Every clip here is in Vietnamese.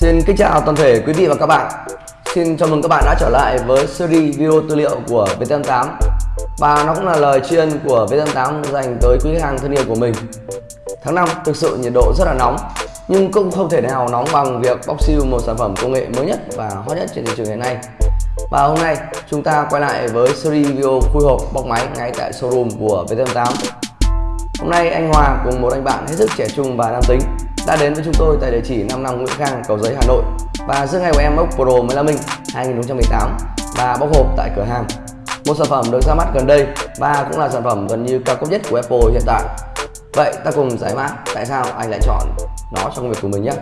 Xin kính chào toàn thể quý vị và các bạn. Xin chào mừng các bạn đã trở lại với series video tư liệu của VT88 Và nó cũng là lời tri ân của VT88 dành tới quý khách hàng thân yêu của mình. Tháng 5 thực sự nhiệt độ rất là nóng, Nhưng cũng không thể nào nóng bằng việc bóc siêu một sản phẩm công nghệ mới nhất và hot nhất trên thị trường hiện nay. Và hôm nay, chúng ta quay lại với series video khui hộp bóc máy ngay tại showroom của VT88 Hôm nay, anh Hòa cùng một anh bạn hết sức trẻ trung và nam tính đã đến với chúng tôi tại địa chỉ 55 Nguyễn Khang, Cầu Giấy, Hà Nội và giữa ngày của em ốc Pro 15 Minh 2018 và bóc hộp tại cửa hàng. Một sản phẩm được ra mắt gần đây và cũng là sản phẩm gần như cao cấp nhất của Apple hiện tại. Vậy ta cùng giải mã tại sao anh lại chọn nó trong công việc của mình nhé.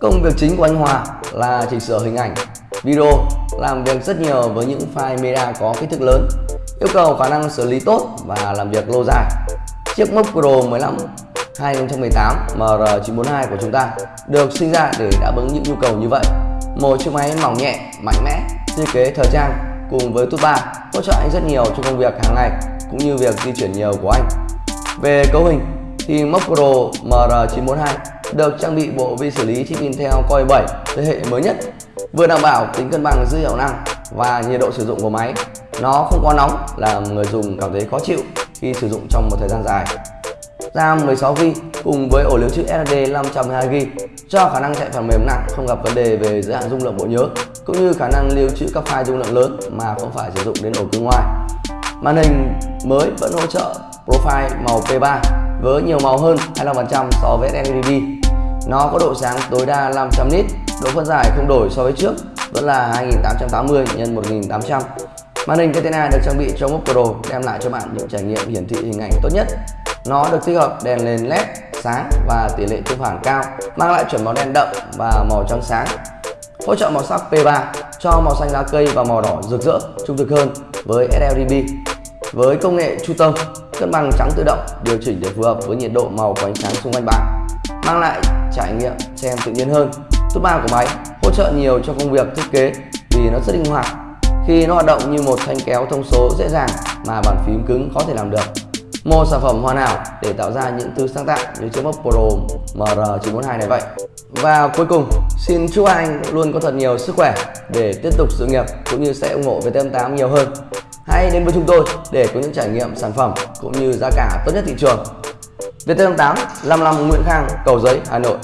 Công việc chính của anh Hòa là chỉnh sửa hình ảnh, video, làm việc rất nhiều với những file media có kích thước lớn, yêu cầu khả năng xử lý tốt và làm việc lâu dài. Chiếc Mốc Pro 15 2018 MR942 của chúng ta được sinh ra để đáp ứng những nhu cầu như vậy. Một chiếc máy mỏng nhẹ, mạnh mẽ, thiết kế thời trang cùng với tút 3 hỗ trợ anh rất nhiều trong công việc hàng ngày cũng như việc di chuyển nhiều của anh. Về cấu hình thì Mac Pro MR942 được trang bị bộ vi xử lý chip Intel Core 7 thế hệ mới nhất, vừa đảm bảo tính cân bằng giữa hiệu năng và nhiệt độ sử dụng của máy. Nó không quá nóng làm người dùng cảm thấy khó chịu khi sử dụng trong một thời gian dài. RAM 16GB cùng với ổ lưu trữ SSD 512GB cho khả năng chạy phần mềm nặng không gặp vấn đề về giới hạn dung lượng bộ nhớ cũng như khả năng lưu trữ các file dung lượng lớn mà không phải sử dụng đến ổ cứng ngoài. Màn hình mới vẫn hỗ trợ profile màu P3 với nhiều màu hơn 25% so với LED. Nó có độ sáng tối đa 500 nit, độ phân giải không đổi so với trước vẫn là 2880 x 1800. Màn hình Retina được trang bị cho Mac Pro đem lại cho bạn những trải nghiệm hiển thị hình ảnh tốt nhất nó được tích hợp đèn nền led sáng và tỷ lệ tương phản cao, mang lại chuẩn màu đen đậm và màu trắng sáng. Hỗ trợ màu sắc P3 cho màu xanh lá cây và màu đỏ rực rỡ, trung thực hơn với sRGB. Với công nghệ Chu tâm, cân bằng trắng tự động điều chỉnh để phù hợp với nhiệt độ màu của ánh sáng xung quanh bạn, mang lại trải nghiệm xem tự nhiên hơn. Tút 3 của máy hỗ trợ nhiều cho công việc thiết kế vì nó rất linh hoạt khi nó hoạt động như một thanh kéo thông số dễ dàng mà bàn phím cứng khó thể làm được một sản phẩm hoàn hảo để tạo ra những thứ sáng tạo như chiếc Mac Pro MR942 này vậy. Và cuối cùng, xin chúc anh luôn có thật nhiều sức khỏe để tiếp tục sự nghiệp cũng như sẽ ủng hộ VT88 nhiều hơn. Hãy đến với chúng tôi để có những trải nghiệm sản phẩm cũng như giá cả tốt nhất thị trường. VT88 55 Nguyễn Khang, Cầu Giấy, Hà Nội.